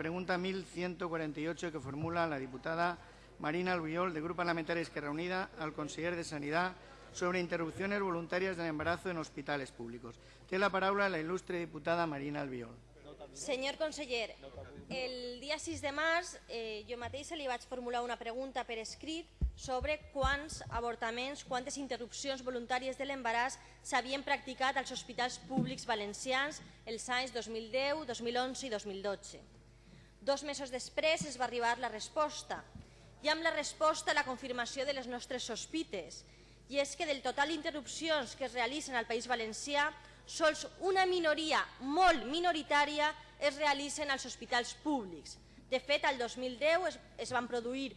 pregunta 1148 que formula la diputada Marina Albiol, de Grupo Parlamentario Esquerra Unida, al conseller de Sanidad sobre interrupciones voluntarias del embarazo en hospitales públicos. Tiene la palabra la ilustre diputada Marina Albiol. Senyor conseller, el dia 6 de març eh, jo mateixa li vaig formular una pregunta per escrit sobre quants avortaments, quantes interrupcions voluntàries de l'embaràs s'havien practicat als hospitals públics valencians els anys 2010, 2011 i 2012. Dos mesos després es va arribar la resposta i amb la resposta la confirmació de les nostres sospites i és que del total d'interrupcions que es realitzen al País Valencià sols una minoria molt minoritària es realitzen als hospitals públics. De fet, al 2010 es, es van produir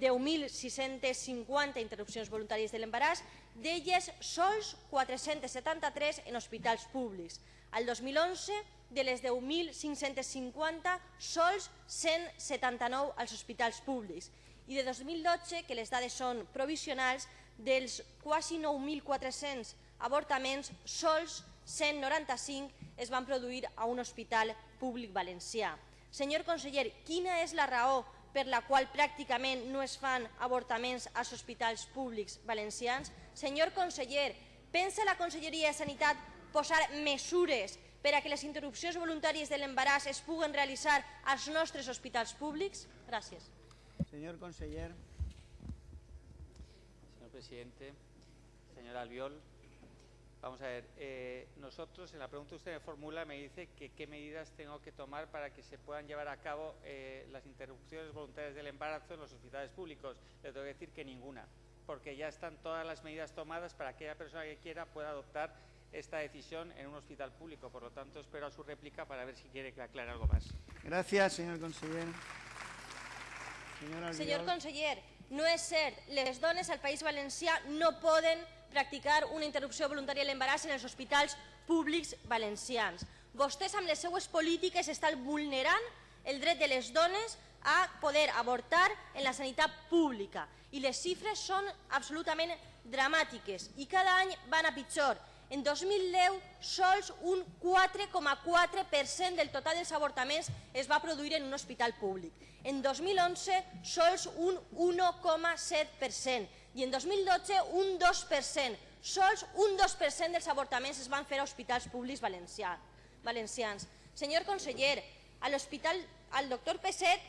10.650 interrupcions voluntàries de l'embaràs, d'elles sols 473 en hospitals públics. Al 2011, de les 10.550, sols 179 als hospitals públics. I de 2012, que les dades són provisionals, dels quasi 9.400 avortaments, sols 195 es van produir a un hospital públic valencià. Senyor conseller, quina és la raó per la qual pràcticament no es fan avortaments als hospitals públics valencians? Senyor conseller, pensa la Conselleria de Sanitat posar mesures per a que les interrupcions voluntàries de l'embaràs es puguen realitzar als nostres hospitals públics? Gràcies. Señor conseller. Señor presidente, señor Albiol, vamos a ver, eh, nosotros en la pregunta que usted me formula me dice que qué medidas tengo que tomar para que se puedan llevar a cabo eh, las interrupciones voluntarias del embarazo en los hospitales públicos. Le tengo que decir que ninguna, porque ya están todas las medidas tomadas para que aquella persona que quiera pueda adoptar esta decisión en un hospital público. Por lo tanto, espero a su réplica para ver si quiere que aclare algo más. Gracias, señor Senyor Albiol. conseller, no és cert, les dones al País Valencià no poden practicar una interrupció voluntària de l'embaràs en els hospitals públics valencians. Vostès amb les seues polítiques estan vulnerant el dret de les dones a poder avortar en la sanitat pública i les xifres són absolutament dramàtiques i cada any van a pitjor. En 2010, sols un 4,4% del total dels avortaments es va produir en un hospital públic. En 2011, sols un 1,7% i en 2012 un 2%. Sols un 2% dels avortaments es van fer a hospitals públics valencians. Senyor conseller, a l'hospital, al doctor Peset,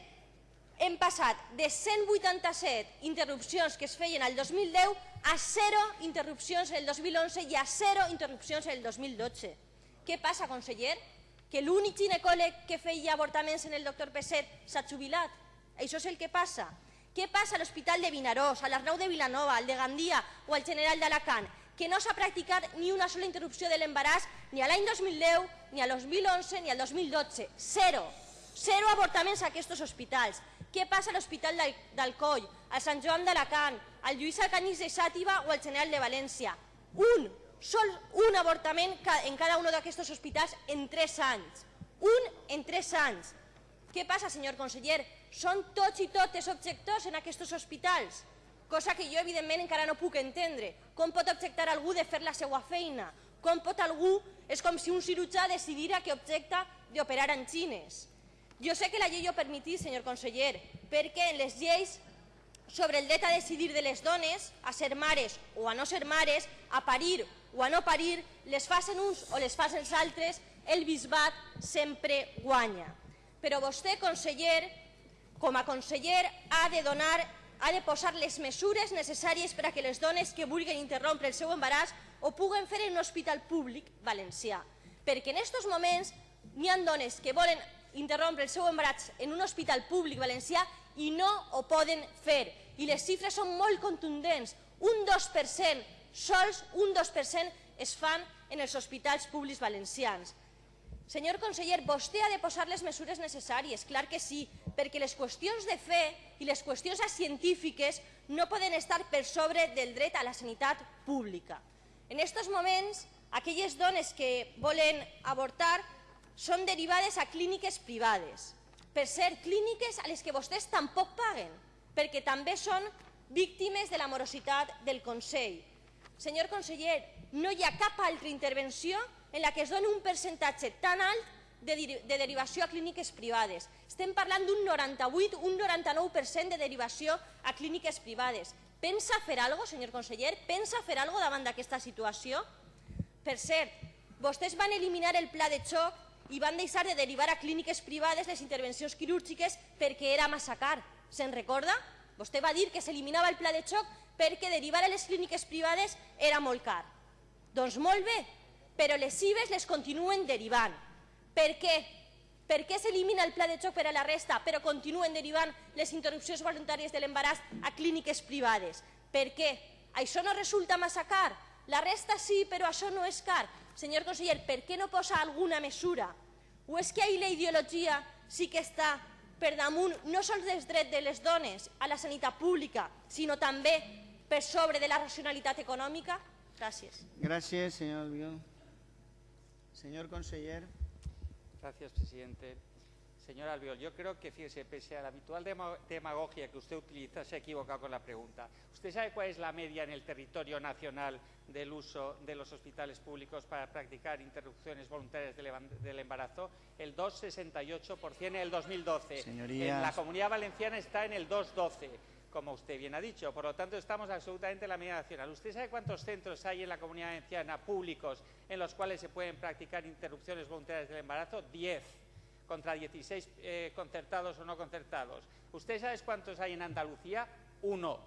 hem passat de 187 interrupcions que es feien al 2010 a 0 interrupcions el 2011 i a 0 interrupcions el 2012. Què passa, conseller? Que l'únic ginecòleg que feia avortaments en el doctor Peset s'ha jubilat? Això és el que passa. Què passa a l'Hospital de Vinaròs, a l'Arnau de Vilanova, al de Gandia o al General d'Alacant? Que no s'ha practicat ni una sola interrupció de l'embaràs ni a l'any 2010, ni al 2011, ni al 2012. Zero. Zero avortaments a aquests hospitals. Què passa a l'Hospital d'Al- d'Alcoi, al Sant Joan d'Alacant, al Lluís Alcanyís de Xàtiva o al General de València? Un, sol un avortament en cada un d'aquests hospitals en tres anys. Un en tres anys. Què passa, senyor conseller? Són tots i totes objectors en aquests hospitals? Cosa que jo, evidentment, encara no puc entendre. Com pot objectar algú de fer la seva feina? Com pot algú... És com si un cirurgià decidira que objecta d'operar en xines. Jo sé que la llei ho permetís, senyor conseller, perquè en les lleis sobre el dret a decidir de les dones, a ser mares o a no ser mares, a parir o a no parir, les facen uns o les facen els altres, el bisbat sempre guanya. Però vostè, conseller, com a conseller, ha de donar ha de posar les mesures necessàries per a que les dones que vulguin interrompre el seu embaràs ho puguen fer en un hospital públic valencià. Perquè en aquests moments n'hi ha dones que volen interrompre el seu embaràs en un hospital públic valencià i no ho poden fer. I les xifres són molt contundents. Un 2%, sols un 2% es fan en els hospitals públics valencians. Senyor conseller, vostè ha de posar les mesures necessàries, clar que sí, perquè les qüestions de fe i les qüestions científiques no poden estar per sobre del dret a la sanitat pública. En aquests moments, aquelles dones que volen avortar són derivades a clíniques privades. Per ser clíniques a les que vostès tampoc paguen, perquè també són víctimes de la morositat del Consell. Senyor conseller, no hi ha cap altra intervenció en la que es doni un percentatge tan alt de, de derivació a clíniques privades. Estem parlant d'un 98, un 99% de derivació a clíniques privades. Pensa fer alguna cosa, senyor conseller? Pensa fer alguna cosa davant d'aquesta situació? Per cert, vostès van eliminar el pla de xoc i van deixar de derivar a clíniques privades les intervencions quirúrgiques perquè era massa car. Se'n recorda? Vostè va dir que s'eliminava el pla de xoc perquè derivar a les clíniques privades era molt car. Doncs molt bé, però les CIBES les continuen derivant. Per què? Per què s'elimina el pla de xoc per a la resta, però continuen derivant les interrupcions voluntàries de l'embaràs a clíniques privades? Per què? Això no resulta massa car? La resta sí, però això no és car. Senyor conseller, per què no posa alguna mesura? O és que ahir la ideologia sí que està per damunt no sols dels drets de les dones a la sanitat pública, sinó també per sobre de la racionalitat econòmica? Gràcies. Gràcies, senyor Albiol. Senyor conseller. Gracias, presidente. Señor Albiol, yo creo que, fíjese, pese a la habitual demagogia que usted utiliza, se ha equivocado con la pregunta. ¿Usted sabe cuál es la media en el territorio nacional del uso de los hospitales públicos para practicar interrupciones voluntarias del embarazo? El 2,68% en el 2012. Señorías. En la Comunidad Valenciana está en el 2,12% como usted bien ha dicho. Por lo tanto, estamos absolutamente en la media nacional. ¿Usted sabe cuántos centros hay en la comunidad valenciana públicos en los cuales se pueden practicar interrupciones voluntarias del embarazo? Diez contra 16 eh, concertados o no concertados. ¿Usted sabe cuántos hay en Andalucía? Uno.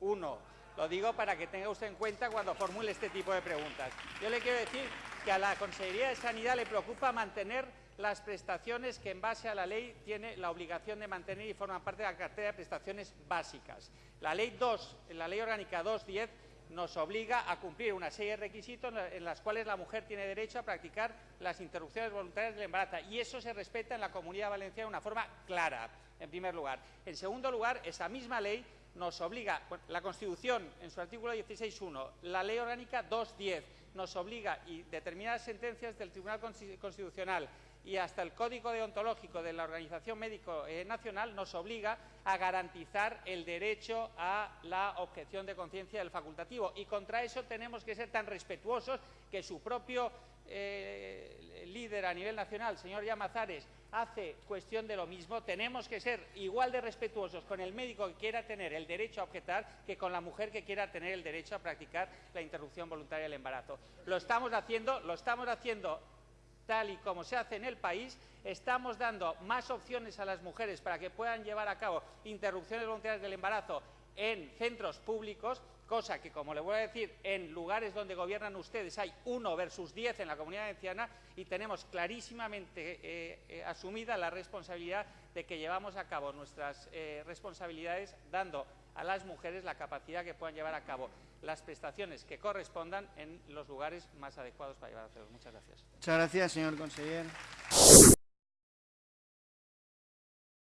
Uno. Lo digo para que tenga usted en cuenta cuando formule este tipo de preguntas. Yo le quiero decir que a la Consejería de Sanidad le preocupa mantener las prestaciones que en base a la ley tiene la obligación de mantener y forman parte de la cartera de prestaciones básicas. La ley 2, la ley orgánica 210 nos obliga a cumplir una serie de requisitos en las cuales la mujer tiene derecho a practicar las interrupciones voluntarias del embarazo y eso se respeta en la Comunidad Valenciana de una forma clara, en primer lugar. En segundo lugar, esa misma ley nos obliga, la Constitución en su artículo 16.1, la Ley Orgánica 2.10 nos obliga y determinadas sentencias del Tribunal Constitucional y hasta el Código Deontológico de la Organización Médico eh, Nacional nos obliga a garantizar el derecho a la objeción de conciencia del facultativo. Y contra eso tenemos que ser tan respetuosos que su propio eh, líder a nivel nacional, señor Llamazares, hace cuestión de lo mismo. Tenemos que ser igual de respetuosos con el médico que quiera tener el derecho a objetar que con la mujer que quiera tener el derecho a practicar la interrupción voluntaria del embarazo. Lo estamos haciendo, lo estamos haciendo tal y como se hace en el país, estamos dando más opciones a las mujeres para que puedan llevar a cabo interrupciones voluntarias del embarazo en centros públicos, cosa que, como le voy a decir, en lugares donde gobiernan ustedes hay uno versus diez en la comunidad valenciana y tenemos clarísimamente eh, eh, asumida la responsabilidad de que llevamos a cabo nuestras eh, responsabilidades dando a las mujeres la capacidad que puedan llevar a cabo las prestaciones que correspondan en los lugares más adecuados para llevar a cabo. Muchas gracias. Muchas gracias, señor conseller.